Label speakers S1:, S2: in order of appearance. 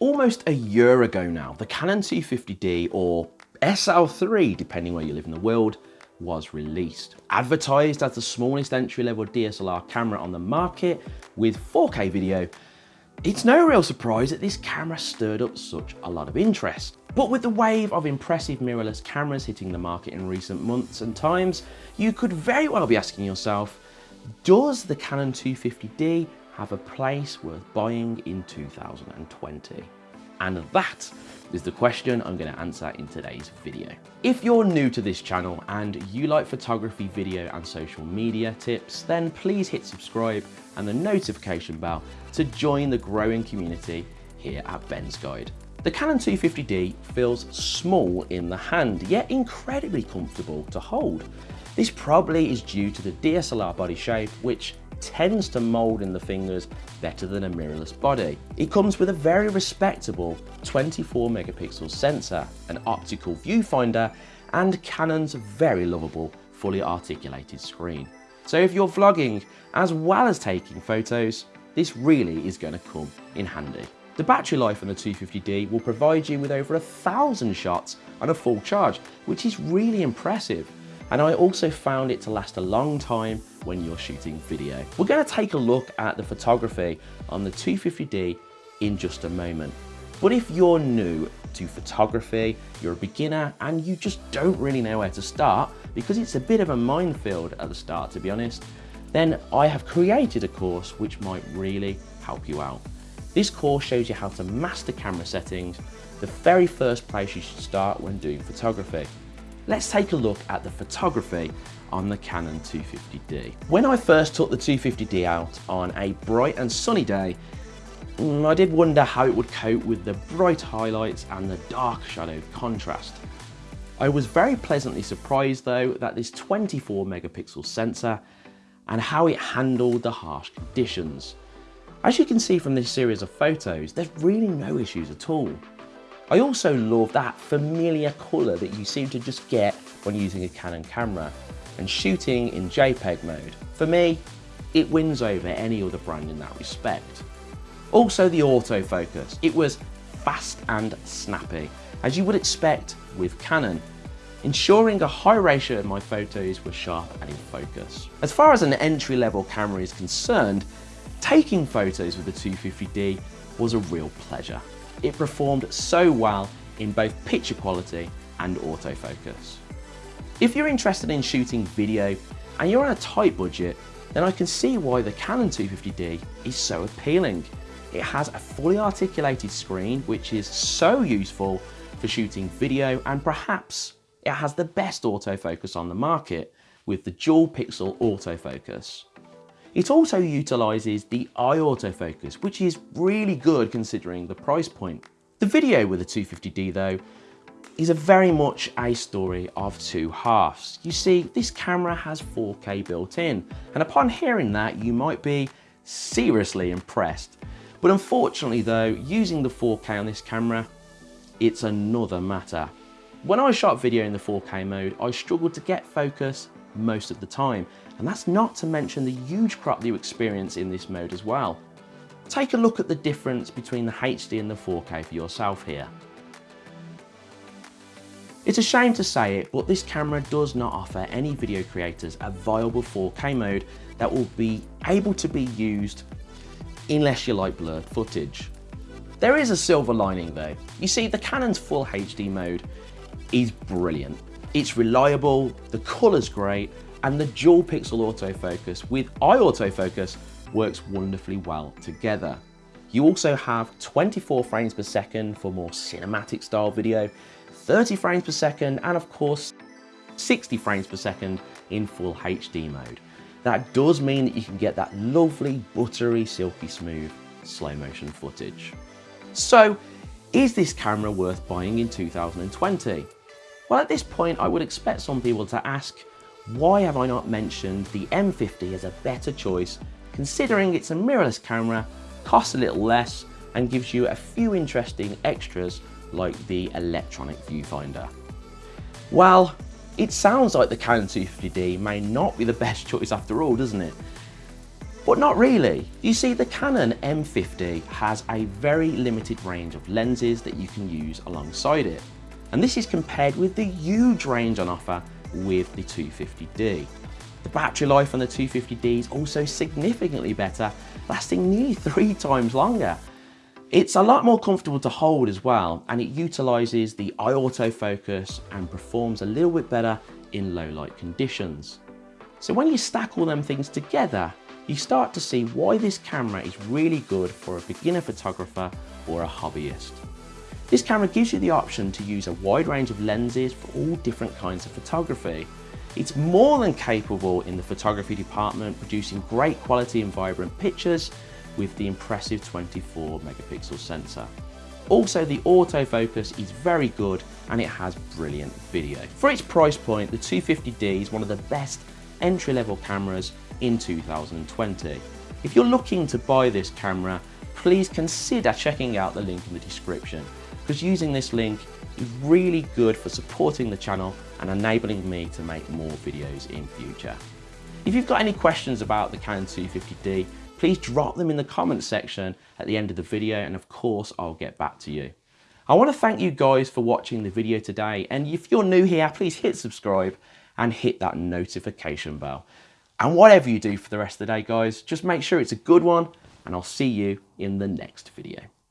S1: Almost a year ago now, the Canon 250D or SL3, depending where you live in the world, was released. Advertised as the smallest entry-level DSLR camera on the market with 4K video, it's no real surprise that this camera stirred up such a lot of interest. But with the wave of impressive mirrorless cameras hitting the market in recent months and times, you could very well be asking yourself, does the Canon 250D have a place worth buying in 2020? And that is the question I'm going to answer in today's video. If you're new to this channel and you like photography, video and social media tips, then please hit subscribe and the notification bell to join the growing community here at Ben's Guide. The Canon 250D feels small in the hand, yet incredibly comfortable to hold. This probably is due to the DSLR body shape, which tends to mold in the fingers better than a mirrorless body. It comes with a very respectable 24 megapixel sensor, an optical viewfinder, and Canon's very lovable fully articulated screen. So if you're vlogging as well as taking photos, this really is going to come in handy. The battery life on the 250D will provide you with over a thousand shots on a full charge, which is really impressive. And I also found it to last a long time when you're shooting video. We're going to take a look at the photography on the 250D in just a moment. But if you're new to photography, you're a beginner and you just don't really know where to start because it's a bit of a minefield at the start to be honest, then I have created a course which might really help you out. This course shows you how to master camera settings, the very first place you should start when doing photography. Let's take a look at the photography on the Canon 250D. When I first took the 250D out on a bright and sunny day, mm, I did wonder how it would cope with the bright highlights and the dark shadow contrast. I was very pleasantly surprised though that this 24 megapixel sensor and how it handled the harsh conditions. As you can see from this series of photos, there's really no issues at all. I also love that familiar colour that you seem to just get when using a Canon camera and shooting in JPEG mode. For me, it wins over any other brand in that respect. Also the autofocus, it was fast and snappy, as you would expect with Canon, ensuring a high ratio of my photos were sharp and in focus. As far as an entry-level camera is concerned, taking photos with the 250D was a real pleasure. It performed so well in both picture quality and autofocus. If you're interested in shooting video and you're on a tight budget, then I can see why the Canon 250D is so appealing. It has a fully articulated screen, which is so useful for shooting video and perhaps it has the best autofocus on the market with the dual pixel autofocus. It also utilises the eye autofocus, which is really good considering the price point. The video with the 250D though is a very much a story of two halves. You see, this camera has 4K built in, and upon hearing that, you might be seriously impressed. But unfortunately though, using the 4K on this camera, it's another matter. When I shot video in the 4K mode, I struggled to get focus most of the time, and that's not to mention the huge crop that you experience in this mode as well. Take a look at the difference between the HD and the 4K for yourself here. It's a shame to say it, but this camera does not offer any video creators a viable 4K mode that will be able to be used unless you like blurred footage. There is a silver lining though. You see, the Canon's full HD mode is brilliant. It's reliable, the color's great, and the dual pixel autofocus with eye autofocus works wonderfully well together. You also have 24 frames per second for more cinematic style video 30 frames per second, and of course, 60 frames per second in full HD mode. That does mean that you can get that lovely, buttery, silky smooth slow motion footage. So, is this camera worth buying in 2020? Well, at this point, I would expect some people to ask, why have I not mentioned the M50 as a better choice, considering it's a mirrorless camera, costs a little less, and gives you a few interesting extras like the electronic viewfinder. Well, it sounds like the Canon 250D may not be the best choice after all, doesn't it? But not really. You see, the Canon M50 has a very limited range of lenses that you can use alongside it. And this is compared with the huge range on offer with the 250D. The battery life on the 250D is also significantly better, lasting nearly three times longer. It's a lot more comfortable to hold as well, and it utilizes the eye autofocus and performs a little bit better in low light conditions. So when you stack all them things together, you start to see why this camera is really good for a beginner photographer or a hobbyist. This camera gives you the option to use a wide range of lenses for all different kinds of photography. It's more than capable in the photography department, producing great quality and vibrant pictures with the impressive 24 megapixel sensor. Also, the autofocus is very good and it has brilliant video. For its price point, the 250D is one of the best entry-level cameras in 2020. If you're looking to buy this camera, please consider checking out the link in the description because using this link is really good for supporting the channel and enabling me to make more videos in future. If you've got any questions about the Canon 250D, please drop them in the comments section at the end of the video and of course I'll get back to you. I want to thank you guys for watching the video today and if you're new here please hit subscribe and hit that notification bell. And whatever you do for the rest of the day guys, just make sure it's a good one and I'll see you in the next video.